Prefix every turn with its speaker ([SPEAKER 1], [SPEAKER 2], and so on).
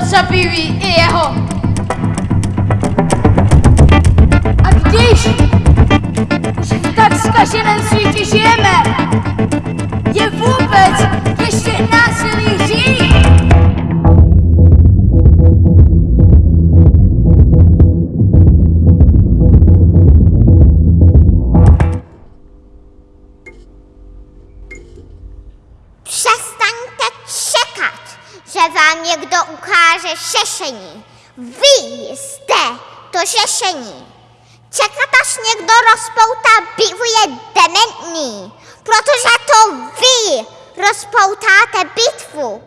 [SPEAKER 1] zabíjí i jeho. A když už v tak zkaženém světě žijeme, je vůbec
[SPEAKER 2] vám někdo ukáže šešení. Vy jste to řešení. Čekat, až někdo rozpoutá bitvu je dementní, protože to vy rozpoutáte bitvu.